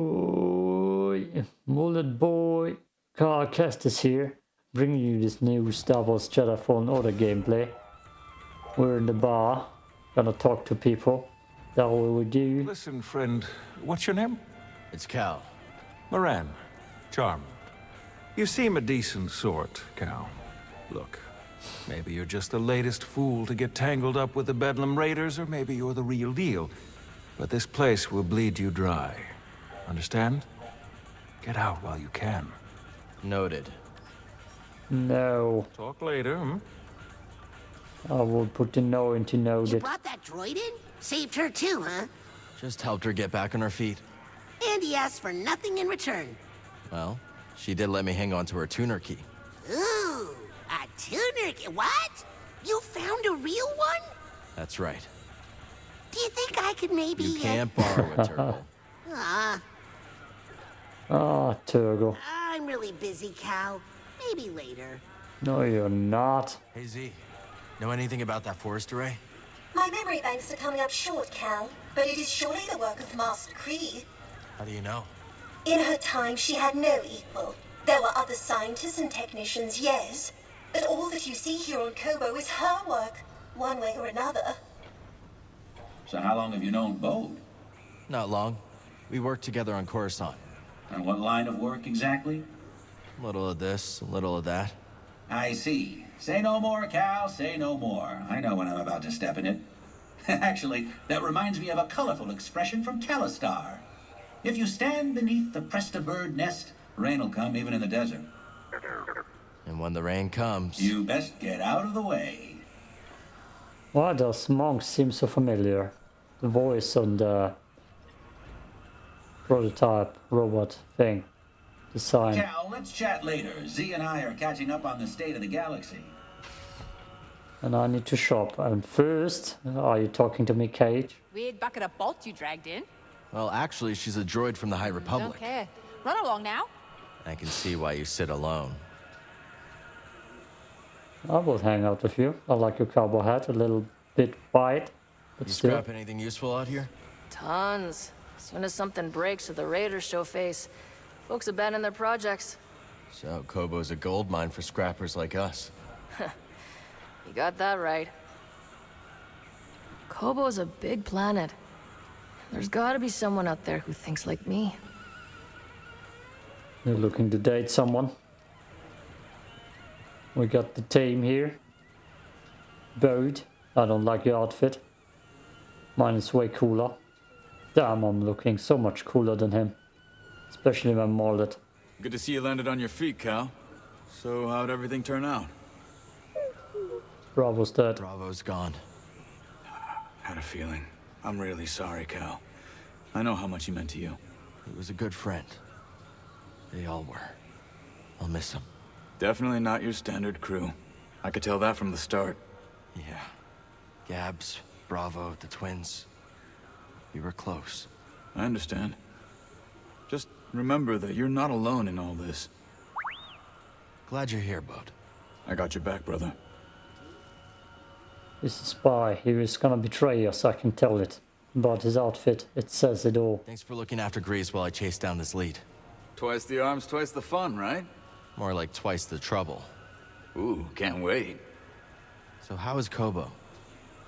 Oh, Mullet Boy, Carl Kestis here, bringing you this new Star Wars Jedi Fallen Order gameplay. We're in the bar, gonna talk to people. That what we do. Listen, friend, what's your name? It's Cal. Moran. Charm. You seem a decent sort, Cal. Look, maybe you're just the latest fool to get tangled up with the Bedlam Raiders, or maybe you're the real deal. But this place will bleed you dry. Understand? Get out while you can. Noted. No, Talk later, hmm? I will put the no into You noted. brought that droid in? Saved her too, huh? Just helped her get back on her feet. And he asked for nothing in return. Well, she did let me hang on to her tuner key. Ooh, a tuner. key- What? You found a real one? That's right. Do you think I could maybe... You uh, can't borrow a turtle. Ah, Ah, Turgle. I'm really busy, Cal. Maybe later. No, you're not. hey Z, know anything about that forest array? My memory banks are coming up short, Cal, but it is surely the work of Master Khri. How do you know? In her time, she had no equal. There were other scientists and technicians, yes, but all that you see here on Koboh is her work, one way or another. So how long have you known Bode? Not long. We worked together on Coruscant. And what line of work exactly? A little of this, a little of that. I see. Say no more, Cal, say no more. I know when I'm about to step in it. Actually, that reminds me of a colorful expression from Calistar. If you stand beneath the Presta bird nest, rain will come even in the desert. And when the rain comes, You best get out of the way. Why does Monk seem so familiar? The voice on the uh, prototype robot thing. Design. Cal, let's chat later. Z and I are catching up on the state of the galaxy. And I need to shop. And first, are you talking to me, Caij? Weird bucket of bolts you dragged in. well, actually, she's a droid from the High Don't Republic. care. Run along now. I can see why you sit alone. I will hang out with you. I like your cowboy hat, a little bit wide, but You still. scrap anything useful out here? Tons. As soon as something breaks or the raiders show face, folks abandon their projects. So, Koboh's a gold mine for scrappers like us. You got that right. Koboh's a big planet. There's gotta be someone out there who thinks like me. You're looking to date someone. We got the team here. Bode. I don't like your outfit. Mine is way cooler. Damn, I'm looking so much cooler than him. Especially my mullet. Good to see you landed on your feet, Cal. So how'd everything turn out? Bravo's dead. Bravo's gone. Had a feeling. I'm really sorry, Cal. I know how much he meant to you. He was a good friend. They all were. I'll miss him. Definitely not your standard crew. I could tell that from the start. Yeah. Gabs, Bravo, the twins. We were close. I understand. Just remember that you're not alone in all this. Glad you're here, Bud. I got your back, brother. He's a spy. He was gonna betray us, I can tell it. But his outfit, it says it all. Thanks for looking after Greez while I chased down this lead. Twice the arms, twice the fun, right? More like twice the trouble. Ooh, can't wait. So how is Koboh?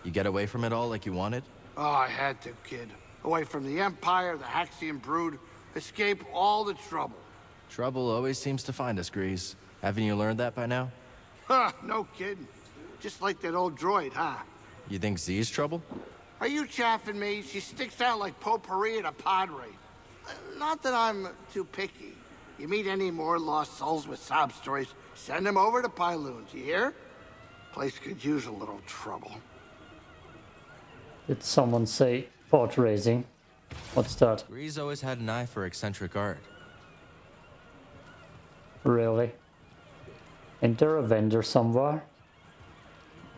You get away from it all like you wanted? Oh, I had to, kid. Away from the Empire, the Haxian brood, escape all the trouble. Trouble always seems to find us, Greez. Haven't you learned that by now? Huh, no kidding. Just like that old droid, huh? You think Z's trouble? Are you chaffing me? She sticks out like potpourri at a pod race. Not that I'm too picky. You meet any more lost souls with sob stories, send them over to Pyloon's, you hear? Place could use a little trouble. Did someone say pot raising? What's that? Greez always had an eye for eccentric art. Really? Ain't there a vendor somewhere?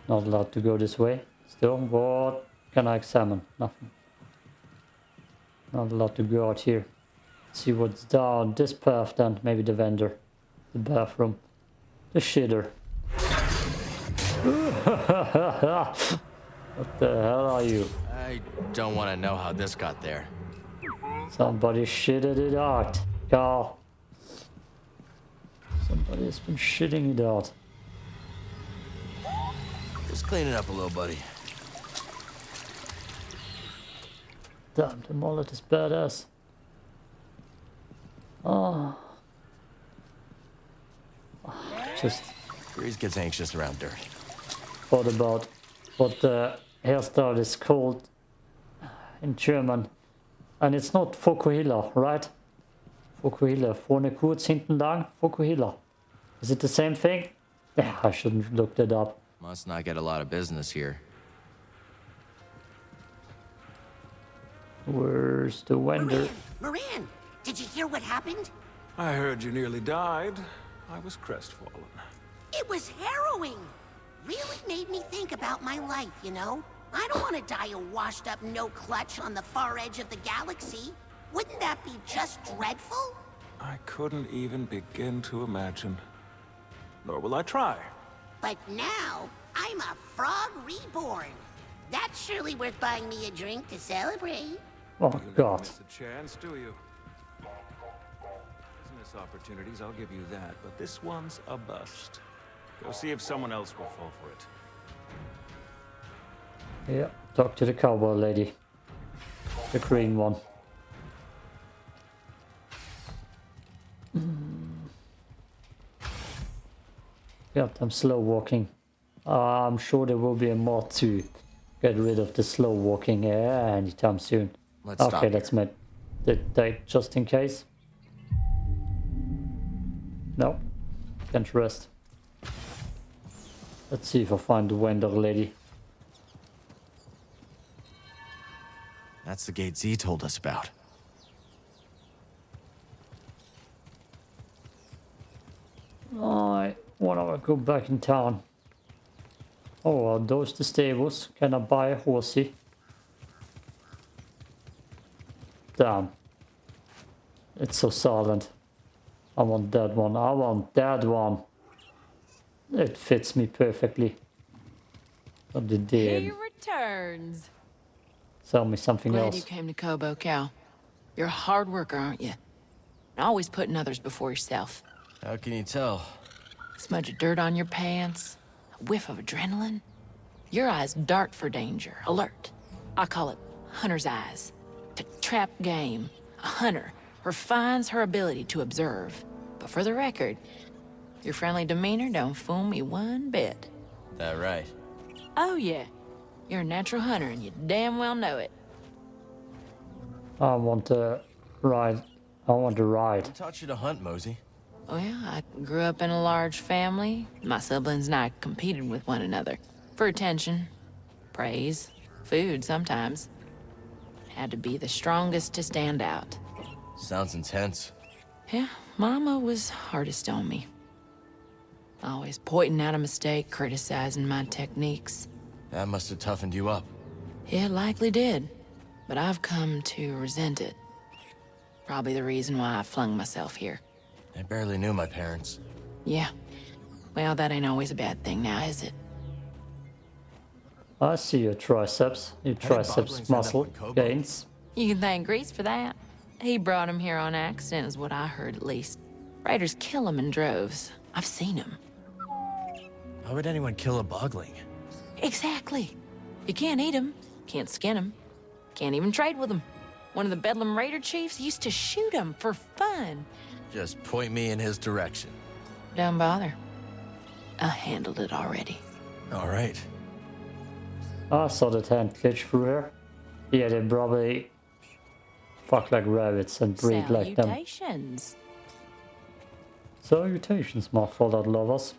Not allowed to go this way. Still, what can I examine? Nothing. Not allowed to go out here. See what's down this path then. Maybe the vendor. The bathroom. The shitter. what the hell are you? I don't want to know how this got there. Somebody shitted it out. Carl. Somebody's been shitting it out. Just clean it up a little, buddy. Damn, the mullet is badass. Oh. Just Greez gets anxious around dirt. What about what the hairstyle is called uh, in German. And it's not Fokuhila, right? Fokuhila. Vorne kurz, hinten lang. Fokuhila. Is it the same thing? Yeah, I shouldn't look that up. Must not get a lot of business here. Where's the vendor? Moran, Moran, did you hear what happened? I heard you nearly died. I was crestfallen. It was harrowing. Really made me think about my life, you know? I don't want to die a washed up no clutch on the far edge of the galaxy. Wouldn't that be just dreadful? I couldn't even begin to imagine. Nor will I try. But now, I'm a frog reborn. That's surely worth buying me a drink to celebrate. Oh You never god. miss a chance, do you? Business opportunities, I'll give you that, but this one's a bust. Go see if someone else will fall for it. Yeah, talk to the cowboy lady. The green one. Yeah, I'm slow walking. Uh, I'm sure there will be a mod to get rid of the slow walking uh, anytime soon. Let's okay, stop let's here. make the date just in case. No, can't rest. Let's see if I find the vendor lady. That's the gate Z told us about. I wanna go back in town. Oh, are those the stables? Can I buy a horsey? Damn. It's so silent. I want that one. I want that one. It fits me perfectly. But the He returns. Sell me something Glad else. you came to Koboh, Cal. You're a hard worker, aren't you? And always putting others before yourself. How can you tell? Smudge of dirt on your pants, a whiff of adrenaline. Your eyes dart for danger, alert. I call it hunter's eyes. To trap game, a hunter refines her ability to observe. But for the record, your friendly demeanor don't fool me one bit. That right. Oh yeah, you're a natural hunter and you damn well know it. I want to ride. I want to ride. Who taught you to hunt, Mosey? Oh yeah, I grew up in a large family. My siblings and I competed with one another. For attention, praise, food sometimes. Had to be the strongest to stand out. Sounds intense. Yeah, Mama was hardest on me. Always pointing out a mistake, criticizing my techniques. That must have toughened you up. It likely did, but I've come to resent it. Probably the reason why I flung myself here. I barely knew my parents. Yeah. Well, that ain't always a bad thing now, is it? I see your triceps. Your How did Boglings triceps muscle gains. You can thank Greez for that. He brought him here on accident, is what I heard at least. Raiders kill him in droves. I've seen him. Why would anyone kill a bogling? Exactly. You can't eat them, can't skin them, can't even trade with them. One of the Bedlam Raider chiefs used to shoot them for fun. Just point me in his direction. Don't bother. I handled it already. All right. I saw that hand glitch through her. Yeah, they probably fuck like rabbits and breed like them. Salutations. Salutations, my fallout lovers.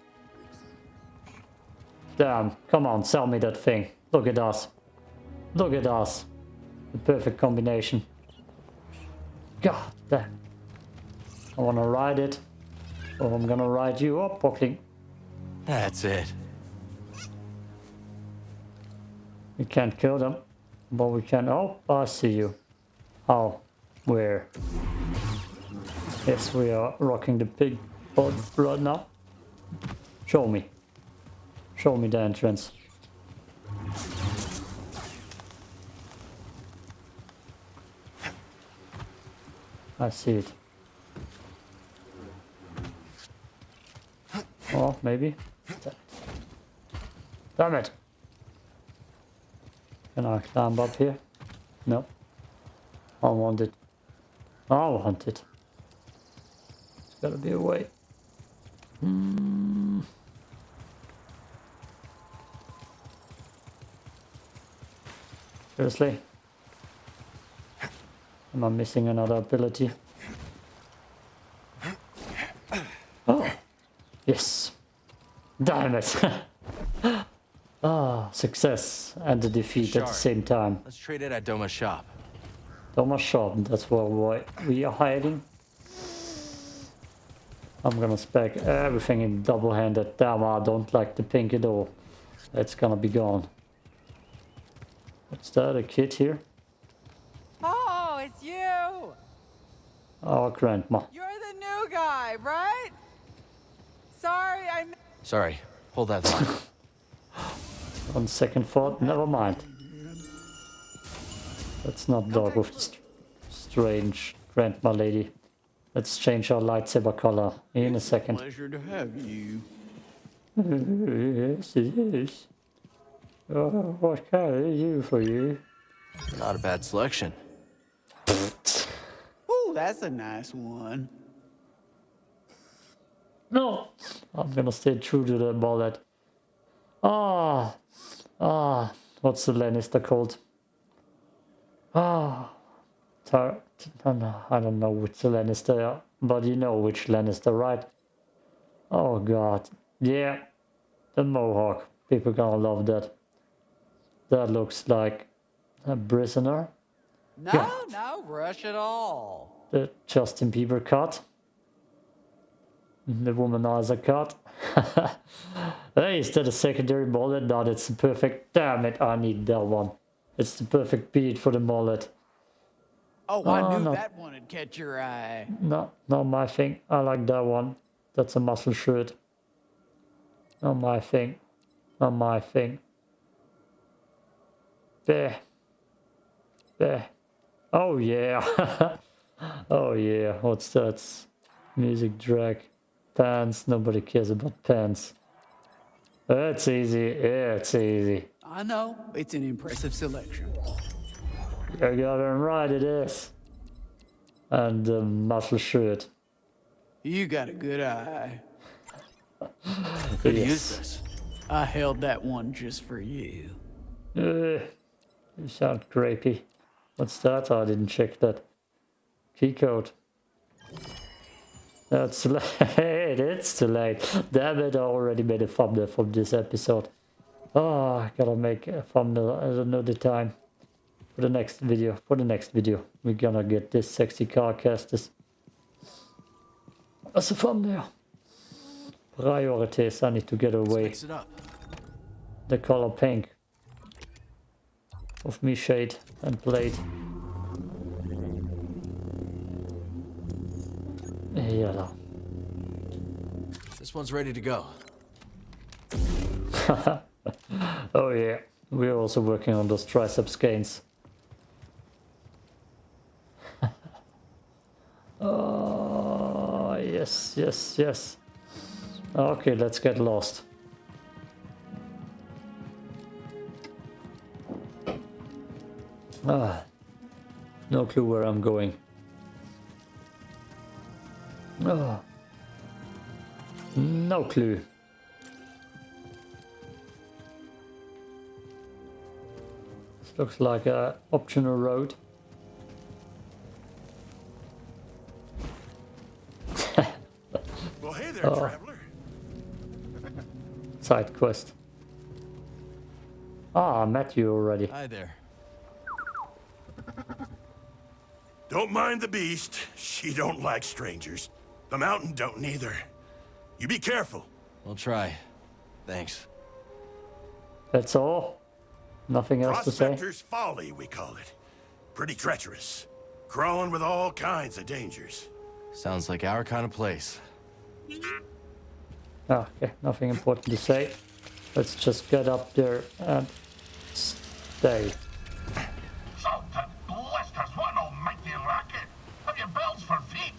Damn, come on, sell me that thing. Look at us. Look at us. The perfect combination. God damn. I wanna ride it. Or I'm gonna ride you up, Buckling. That's it. We can't kill them. But we can... Oh, I see you. How? Where? Yes, we are rocking the pig right now. Show me. Show me the entrance. I see it. Oh, maybe. Damn it! Can I climb up here? No. I want it. I want it. There's gotta be a way. Hmm. Seriously? Am I missing another ability? Oh, yes. Damn it. ah, success and the defeat at the same time. Let's trade it at Doma's shop. Thomas shop, that's where we- we are hiding. I'm gonna spec everything in double-handed. Damn, I don't like the pink at all. It's gonna be gone. What's that, a kid here? Oh, it's you! Oh, our grandma. You're the new guy, right? Sorry, I. m- Sorry, hold that thought. On second thought, never mind. Let's not dog with the st strange grandma lady. Let's change our lightsaber color in a second. Pleasure to have you. yes, it is. Oh, what can I do for you? Not a bad selection. Ooh, that's a nice one. No, I'm gonna stay true to the bullet. Ah, ah, what's the Lannister called? Ah, Tar I don't know- I don't know which Lannister, but you know which Lannister, right? Oh god, yeah, the Mohawk. People gonna love that. That looks like a prisoner. No, Yeah. no rush at all. The Justin Bieber cut. The womanizer cut. hey, is that a secondary mullet? No, that's the perfect. Damn it, I need that one. It's the perfect beat for the mullet. Oh, I Oh, knew no. that one would catch your eye. No, not my thing. I like that one. That's a muscle shirt. Not my thing. Not my thing. There. There. Oh yeah. oh yeah. What's that? Music drag. Pants. Nobody cares about pants. It's easy. Yeah, It's easy. I know, it's an impressive selection. You got it right. It is. And the muscle shirt. You got a good eye. Yes. use this. I held that one just for you. Uh, you sound grapey. What's that? Oh, I didn't check that. Key code. That's late. it's too late. Damn it, I already made a thumbnail from this episode. Oh, I gotta make a thumbnail at another time. For the next video. For the next video. We're gonna get this sexy car casters. As a thumbnail. Priorities, I need to get away Mix it up. the color pink of me shade and blade. Yeah. This one's ready to go. Oh yeah, we're also working on those triceps gains. oh yes, yes, yes. Okay, let's get lost. Ah, no clue where I'm going. Ah, no clue. This looks like a optional road. Well, hey there, Oh. traveler. Side quest. Ah, I met you already. Hi there. Don't mind the beast. She don't like strangers. The mountain don't neither. You be careful. We'll try. Thanks. That's all? Nothing else to say? Prospector's folly, we call it. Pretty treacherous. Crawling with all kinds of dangers. Sounds like our kind of place. Ah, okay, nothing important to say. Let's just get up there and stay. So that blisters, what an almighty racket! Have your bells for feet.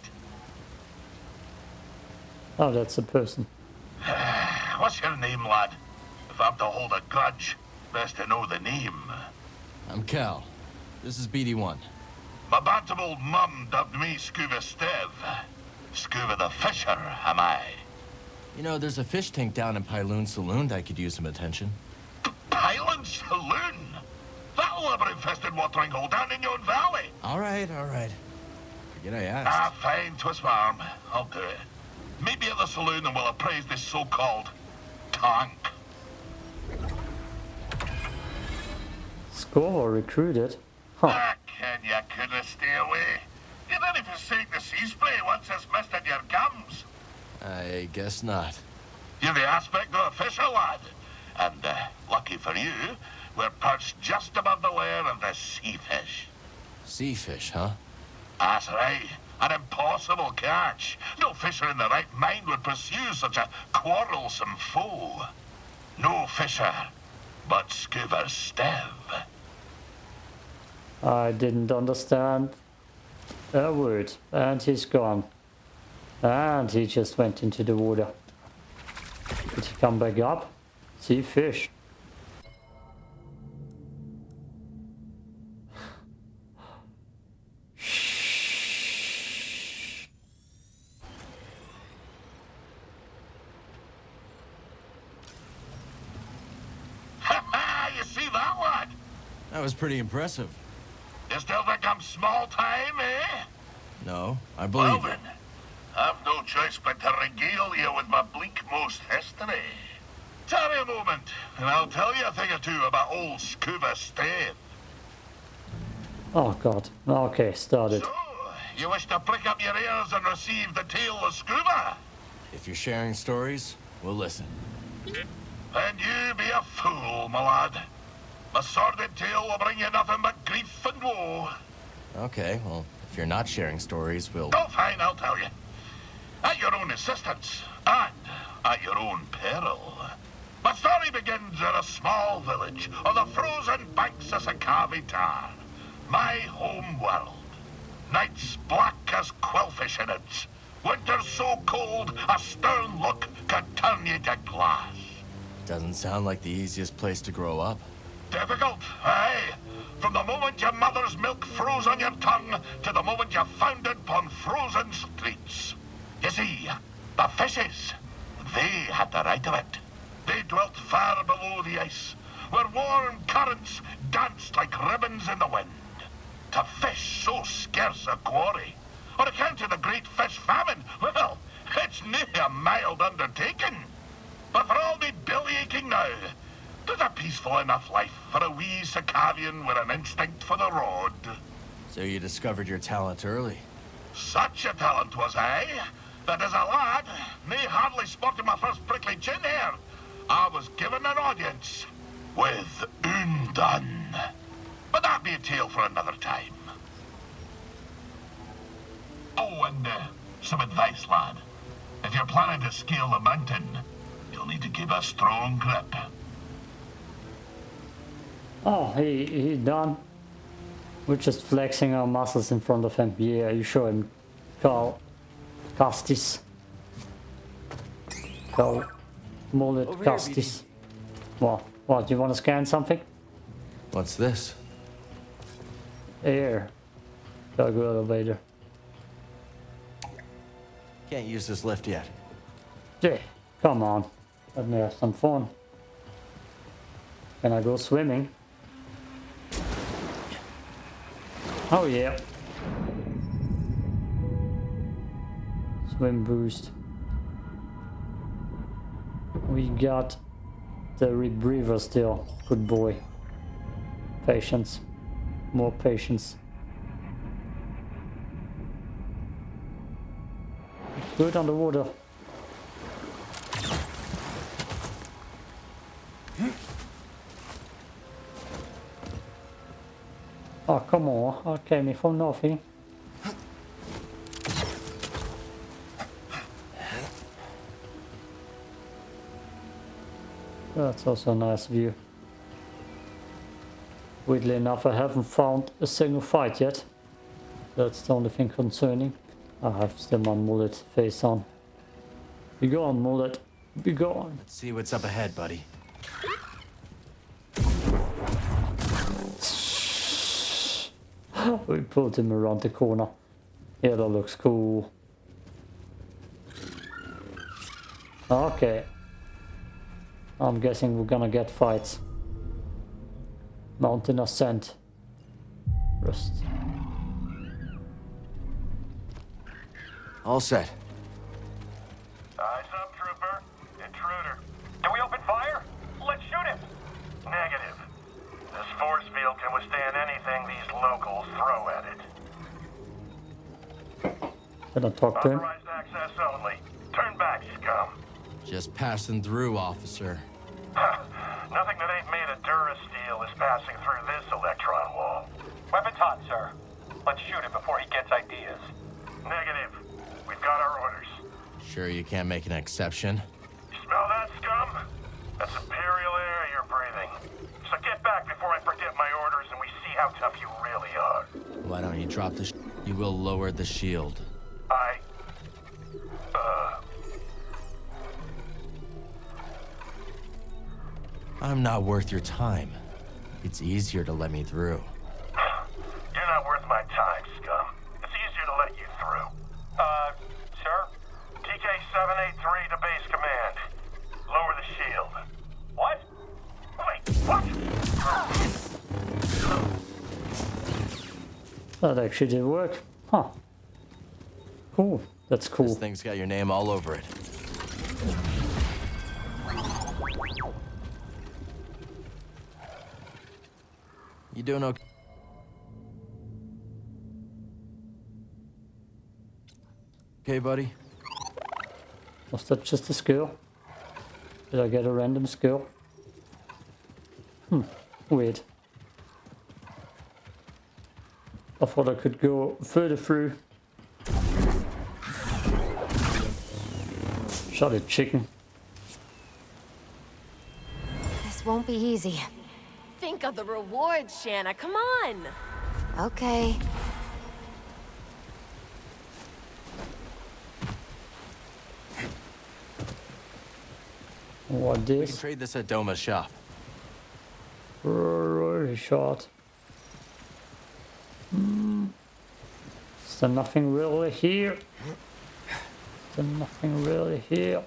Oh, that's a person. What's your name, lad? If I'm to hold a grudge, best to know the name. I'm Cal. This is BD1. My bantam old mum dubbed me Skoova Stev. Skoova the Fisher, am I? You know, there's a fish tank down in Pyloon Saloon that could use some attention. Pyloon Saloon? That'll ever infested watering hole down in your valley. All right, all right. Forget I asked. Ah, fine, twist my arm. I'll do it. Meet me at the saloon and we'll appraise this so-called tank. Score recruited? Huh. Ah, Ken, you couldn't stay away. You didn't forsake the sea spray once it's misted your gums. I guess not. You're the aspect of a fisher, lad. And, uh, lucky for you, we're perched just above the lair of the sea fish. Sea fish, huh? That's right. An impossible catch. No fisher in the right mind would pursue such a quarrelsome foe. No fisher, but Skoova Stev. I didn't understand a word. And he's gone. And he just went into the water. Did he come back up? See fish. Ha ha! You see that, lad? That was pretty impressive. You still think I'm small time, eh? No, I believe it. then, I've no choice but to regale you with my bleak-most history. Tarry a moment, and I'll tell you a thing or two about old Skoova Stev. Oh god. Okay, started. You wish to prick up your ears and receive the tale of Skoova? If you're sharing stories, we'll listen. Then you be a fool, my lad. My sordid tale will bring you nothing but grief and woe. Okay, well, if you're not sharing stories, we'll... Oh, fine, I'll tell you. At your own assistance, and at your own peril. My story begins in a small village on the frozen banks of Sakavi Tar, my home world. Nights black as quillfish in it. Winters so cold, a stern look could turn you to glass. Doesn't sound like the easiest place to grow up. Difficult, aye. From the moment your mother's milk froze on your tongue to the moment you foundered upon frozen streets. You see, the fishes, they had the right of it. They dwelt far below the ice, where warm currents danced like ribbons in the wind. To fish so scarce a quarry, on account of the great fish famine, well, it's near a mild undertaking. But for all me belly aching now, there's a peaceful enough life for a wee Sakavian with an instinct for the road. So you discovered your talent early. Such a talent was I, that as a lad, me hardly sporting my first prickly chin hair, I was given an audience with Undone. But that be a tale for another time. Oh, and uh, some advice, lad. If you're planning to scale the mountain, you'll need to keep a strong grip. Oh, he, he done. We're just flexing our muscles in front of him. Yeah, you show him. Carl. Castis. Carl. Mullet Over here, Castis. What? What, you want to scan something? What's this? Air. Cargo elevator. Can't use this lift yet. Yeah, come on. Let me have some fun. Can I go swimming? Oh yeah. Swim boost. We got the rebreather still. Good boy. Patience. More patience. Good underwater. Come on. I came here nothing. That's also a nice view. Weirdly enough, I haven't found a single fight yet. That's the only thing concerning. I have still my mullet face on. Be gone, mullet. Be gone. Let's see what's up ahead, buddy. we pulled him around the corner. Yeah, that looks cool. Okay. I'm guessing we're gonna get fights. Mountain ascent. Rust. All set. Eyes up, trooper. Intruder. Do we open fire? Let's shoot him. Negative. This force field can withstand anything these locals throw at it. Can I talk to him? Authorized access only. Turn back, scum. Just passing through, officer. Nothing that ain't made of Durasteel is passing through this electron wall. Weapons hot, sir. Let's shoot him before he gets ideas. Negative. We've got our orders. Sure you can't make an exception? Smell that, scum? That's Imperial air you're breathing. So get back before I forget my orders and we see how tough you really are. Why don't you drop the sh You will lower the shield. I... Uh... I'm not worth your time. It's easier to let me through. You're not worth my time, scum. It's easier to let you through. Uh, sir? TK-783 to base command. Lower the shield. What? Wait, what? That actually did work. Huh. Cool. That's cool. This thing's got your name all over it. You doing okay? Okay, buddy? Was that just a skill? Did I get a random skill? Hmm, weird. I thought I could go further through. Shot a chicken. This won't be easy. Think of the rewards, Shanna. Come on. Okay. What this? We can trade this at Doma's shop. Really shot. Hmm. Is there nothing really here? Is there nothing really here?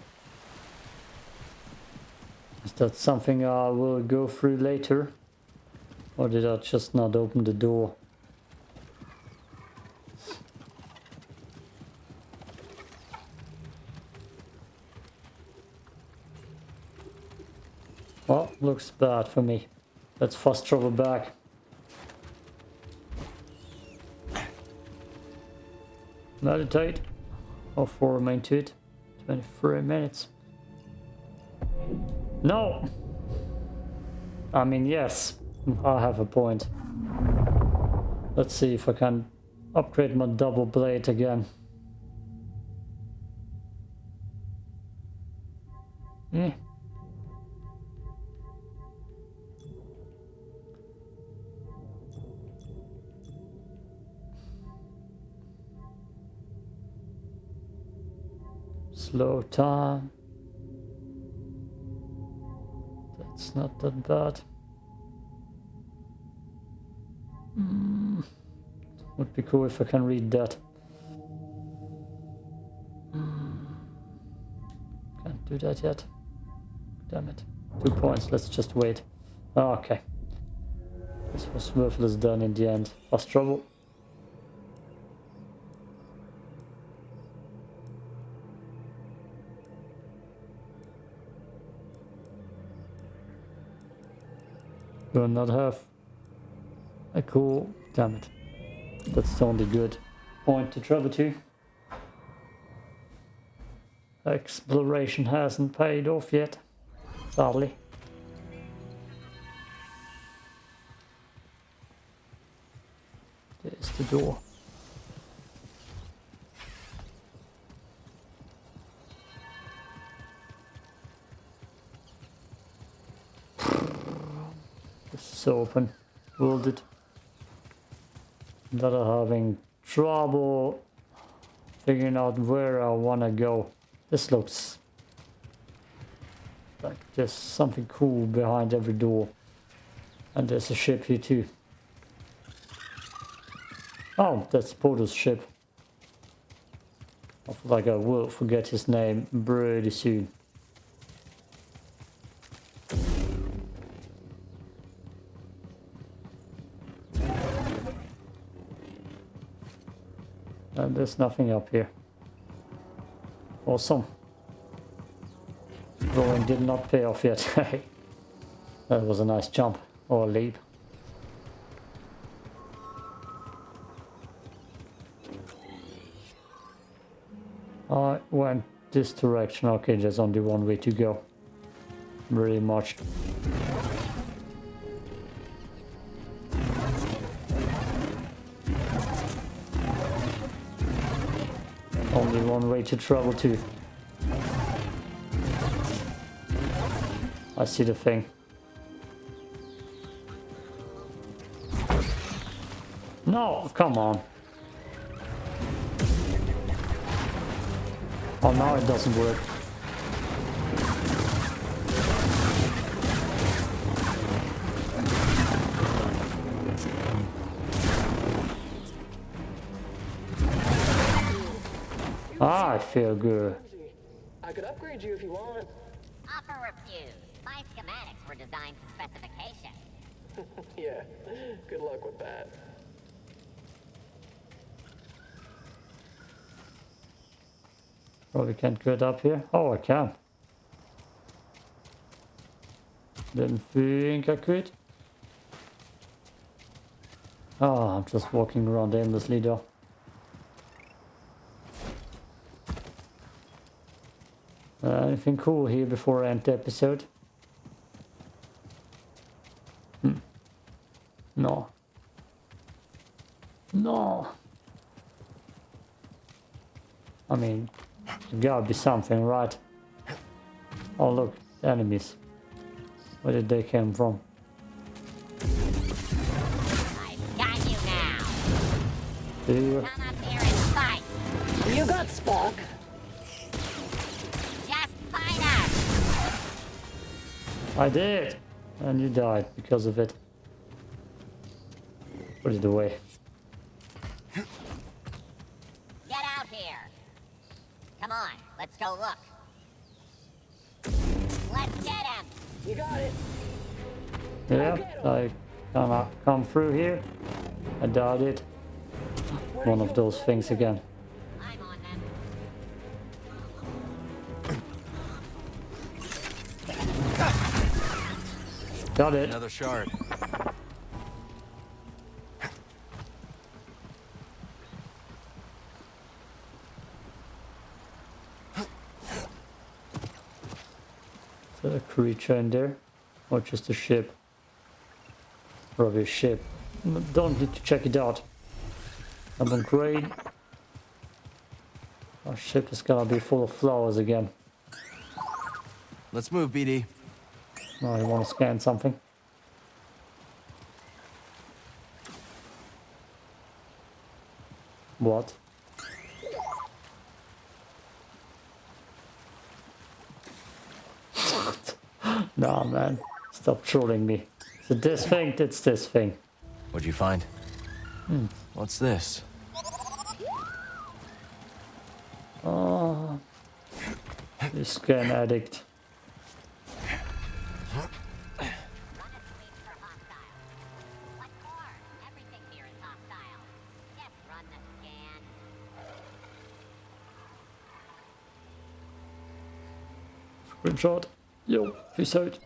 Is that something I will go through later? Or did I just not open the door? Well, looks bad for me. Let's fast travel back. Meditate. How far remain to it? 23 minutes. No! I mean, yes, I have a point. Let's see if I can upgrade my double blade again. Time. That's not that bad. Mm. Would be cool if I can read that. Mm. Can't do that yet. Damn it. Two points, let's just wait. Ah, Okay. This was worthless done in the end. Lost trouble. Do not have a cool... Damn it. That's the only good point to travel to. Exploration hasn't paid off yet, sadly. There's the door. Is open. It. That are having trouble figuring out where I wanna go. This looks like there's something cool behind every door. And there's a ship here too. Oh, that's Porter's ship. I feel like I will forget his name pretty soon. There's nothing up here. Awesome. Going did not pay off yet. that was a nice jump or leap. I went this direction. Okay, there's only one way to go. Very much. Way to travel to. I see the thing. No, come on. Oh, now it doesn't work. Feel good. I could upgrade you if you want. Offer refused. My schematics were designed to specification. yeah, good luck with that. Probably can't get up here. Oh, I can. Didn't think I could. Ah, I'm just walking around aimlessly though. Uh, anything cool here before I end the episode? Hmm. No. No. I mean, there gotta be something, right? Oh look, enemies. Where did they come from? I've got you now. Do you? Come up here and fight. You got Spock. I did! And you died because of it. Put it away. Get out here. Come on, let's go look. Let's get him. You got it. Yeah, I cannot come through here. I doubt it. One of those things again. Got it. Another shard. Is there a creature in there? Or just a ship? Probably a ship. Don't need to check it out. I'm on grade. Our ship is gonna be full of flowers again. Let's move, BD. Oh, you wanna scan something? What? nah, man. Stop trolling me. Is it this thing? It's this thing. What'd you find? Hmm. What's this? Oh. You scan addict. Screenshot. Yo, peace out.